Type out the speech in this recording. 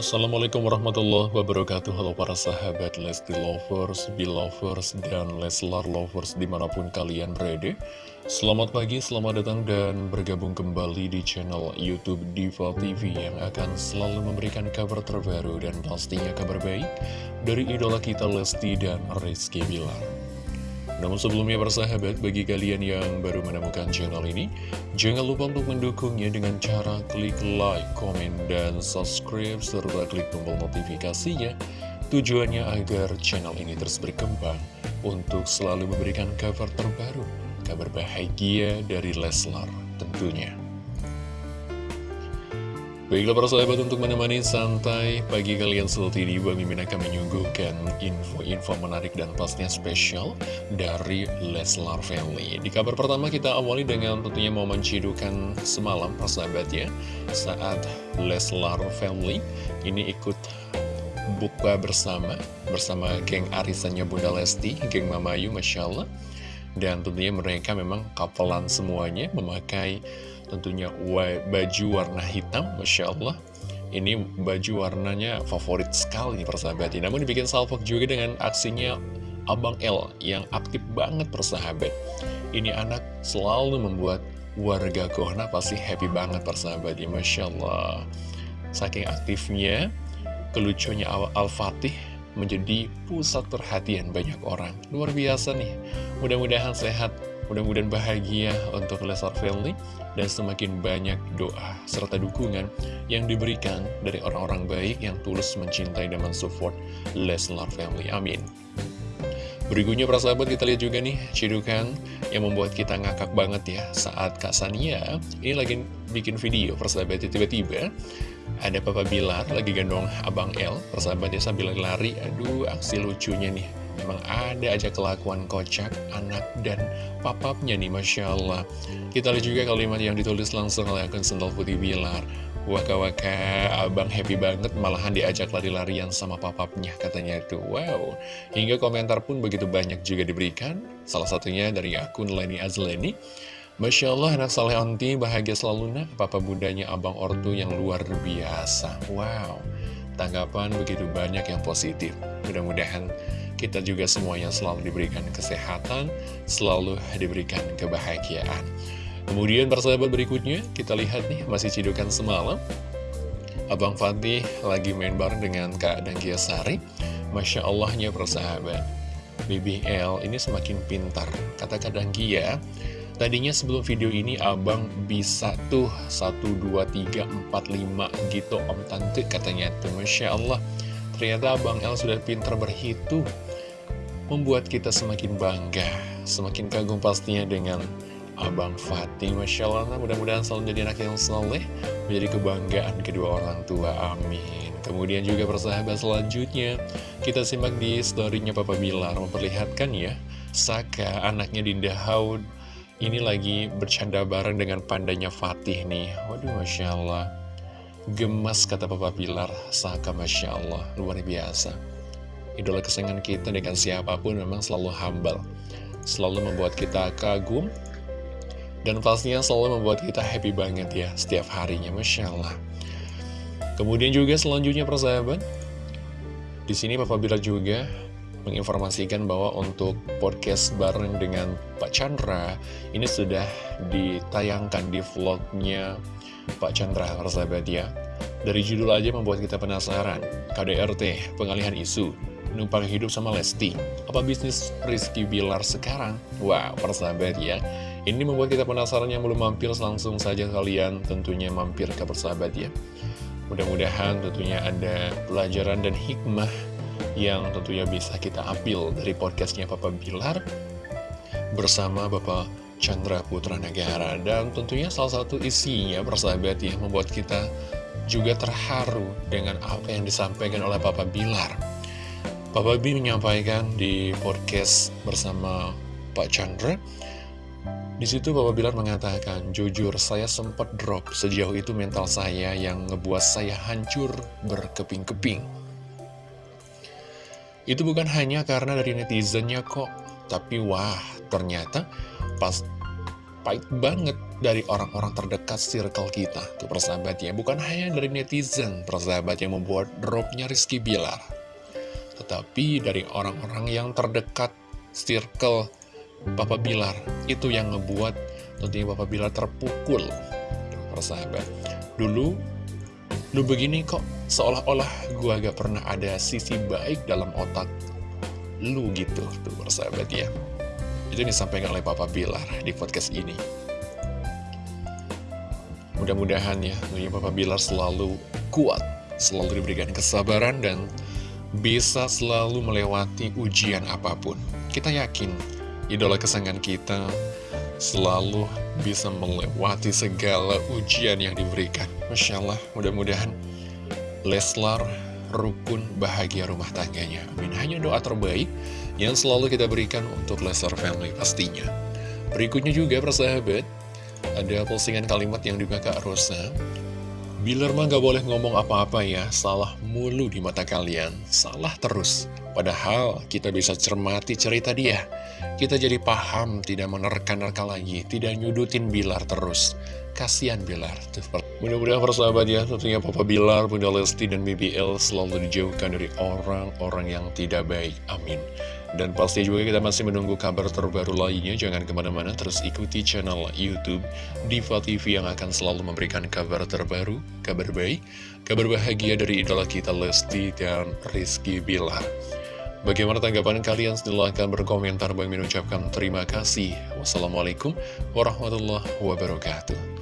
Assalamualaikum warahmatullahi wabarakatuh. Halo para sahabat Lesti Lovers, Belovers, dan Leslar Lovers di mana pun kalian berada. Selamat pagi, selamat datang dan bergabung kembali di channel Youtube Diva TV Yang akan selalu memberikan kabar terbaru dan pastinya kabar baik Dari idola kita Lesti dan Rizky Bilar namun sebelumnya bersahabat, bagi kalian yang baru menemukan channel ini, jangan lupa untuk mendukungnya dengan cara klik like, komen, dan subscribe, serta klik tombol notifikasinya. Tujuannya agar channel ini terus berkembang untuk selalu memberikan kabar terbaru, kabar bahagia dari Leslar tentunya. Baiklah para sahabat untuk menemani santai pagi kalian seperti ini Bang Mimin akan menyuguhkan info-info menarik dan pastinya spesial dari Leslar Family. Di kabar pertama kita awali dengan tentunya momen cidukan semalam para sahabat ya Saat Leslar Family ini ikut buka bersama Bersama geng arisannya Bunda Lesti, geng Mamayu Masya Allah. Dan tentunya mereka memang kapelan semuanya memakai tentunya baju warna hitam, Masya Allah. Ini baju warnanya favorit sekali persahabat Namun dibikin salvok juga dengan aksinya Abang L yang aktif banget persahabat. Ini anak selalu membuat warga Kohna pasti happy banget persahabat ya Masya Allah. Saking aktifnya, kelucunya Al-Fatih menjadi pusat perhatian banyak orang. Luar biasa nih. Mudah-mudahan sehat Mudah-mudahan bahagia untuk Leslar Family dan semakin banyak doa serta dukungan yang diberikan dari orang-orang baik yang tulus mencintai dan mensupport Leslar Family. Amin. Berikutnya para sahabat kita lihat juga nih cidukan yang membuat kita ngakak banget ya saat Kak Sania ini lagi bikin video persahabat tiba-tiba ada Papa Bilar lagi gendong Abang L persahabatnya sambil lari aduh aksi lucunya nih Memang ada aja kelakuan kocak anak dan papapnya nih Masya Allah. Kita lihat juga kalimat yang ditulis langsung oleh akun Sendal Putih Bilar. Waka waka abang happy banget malahan diajak lari-larian sama papapnya katanya itu. Wow. Hingga komentar pun begitu banyak juga diberikan. Salah satunya dari akun Leni Azleni. Masya Allah anak saleh onti bahagia selalu nak. Papa budanya abang ortu yang luar biasa. Wow. Tanggapan begitu banyak yang positif. Mudah-mudahan kita juga semuanya selalu diberikan kesehatan, selalu diberikan kebahagiaan. Kemudian persahabat berikutnya, kita lihat nih, masih cidukan semalam. Abang Fatih lagi main bareng dengan Kak Danggia Sari. Masya Allahnya persahabat. BBL ini semakin pintar. Kata Kak Danggia, tadinya sebelum video ini abang bisa tuh 1, 2, 3, 4, 5 gitu om tante katanya tuh. Masya Allah. Ternyata Abang El sudah pintar berhitung membuat kita semakin bangga, semakin kagum pastinya dengan Abang Fatih. Masya Allah, mudah-mudahan selalu menjadi anak yang soleh, menjadi kebanggaan kedua orang tua. Amin. Kemudian juga persahabat selanjutnya, kita simak di storynya Papa Bilar, memperlihatkan ya, Saka, anaknya Dinda Haud, ini lagi bercanda bareng dengan pandanya Fatih nih. Waduh, Masya Allah. Gemas kata Papa Bilar, Saka Masya Allah, luar biasa idola kesayangan kita dengan siapa pun memang selalu humble Selalu membuat kita kagum Dan pastinya selalu membuat kita happy banget ya setiap harinya Masya Allah. Kemudian juga selanjutnya persahabat di sini Papa Bila juga menginformasikan bahwa untuk podcast bareng dengan Pak Chandra ini sudah ditayangkan di vlognya Pak Chandra persahabat ya. Dari judul aja membuat kita penasaran. KDRT pengalihan isu numpang hidup sama Lesti. Apa bisnis Rizky Bilar sekarang? Wow, persahabat ya. Ini membuat kita penasaran yang belum mampir Langsung saja kalian tentunya mampir ke persahabat ya. Mudah-mudahan tentunya ada pelajaran dan hikmah Yang tentunya bisa kita ambil dari podcastnya Papa Bilar Bersama Bapak Chandra Putra Negara. Dan tentunya salah satu isinya persahabat ya Membuat kita juga terharu dengan apa yang disampaikan oleh Papa Bilar Papa B menyampaikan di podcast bersama Pak Chandra. Di situ Bapak Bilar mengatakan, jujur saya sempat drop. Sejauh itu mental saya yang ngebuat saya hancur berkeping-keping. Itu bukan hanya karena dari netizennya kok, tapi wah ternyata pas pahit banget dari orang-orang terdekat circle kita Tuh persahabat ya Bukan hanya dari netizen persahabat yang membuat dropnya Rizky Bilar Tetapi dari orang-orang yang terdekat circle Papa Bilar Itu yang ngebuat tentunya Papa Bilar terpukul. Persahabat. Dulu Lu begini kok seolah-olah gua gak pernah ada sisi baik dalam otak lu gitu Tuh persahabat ya. Itu disampaikan oleh Papa Bilar di podcast ini. Mudah-mudahan ya, tentunya Papa Bilar selalu kuat, selalu diberikan kesabaran dan bisa selalu melewati ujian apa pun. Kita yakin, idola kesayangan kita selalu bisa melewati segala ujian yang diberikan. Masya Allah, mudah-mudahan Leslar rukun bahagia rumah tangganya. Amin. Hanya doa terbaik yang selalu kita berikan untuk Leslar family pastinya. Berikutnya juga persahabat, ada postingan kalimat yang juga Kak Rosa Bilar mah gak boleh ngomong apa-apa ya. Salah mulu di mata kalian. Salah terus. Padahal kita bisa cermati cerita dia Kita jadi paham Tidak menerka-nerka lagi Tidak nyudutin Bilar terus. Kasian Bilar Mudah-mudahan persahabat ya Tentunya Papa Bilar, Bunda Lesti, dan BBL Selalu dijauhkan dari orang-orang yang tidak baik. Amin. Dan pasti juga kita masih menunggu kabar terbaru lainnya, jangan ke mana-mana terus ikuti channel Youtube Diva TV yang akan selalu memberikan kabar terbaru, kabar baik, kabar bahagia dari idola kita Lesti dan Rizky Bilar. Bagaimana tanggapan kalian? Silahkan berkomentar. Bang Min ucapkan terima kasih. Wassalamualaikum warahmatullahi wabarakatuh.